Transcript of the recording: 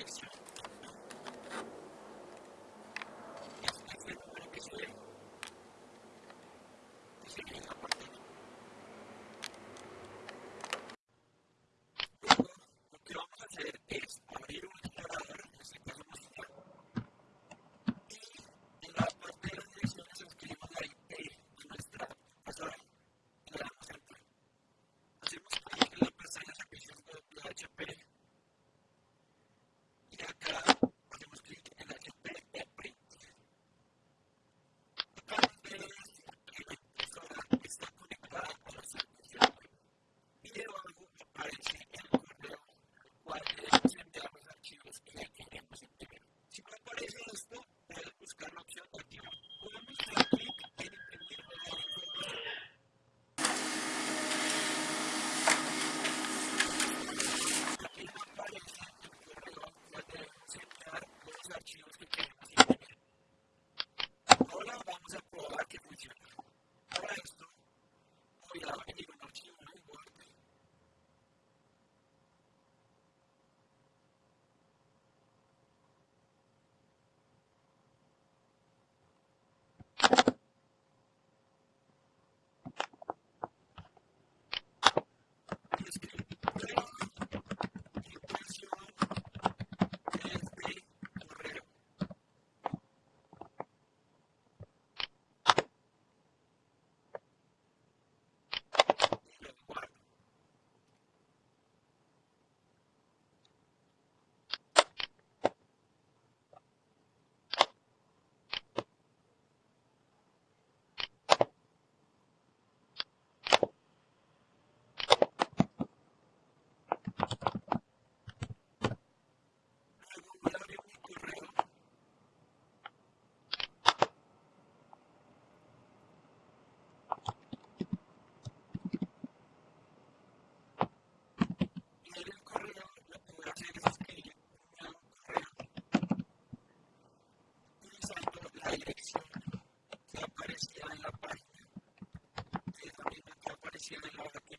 Thank you. Videos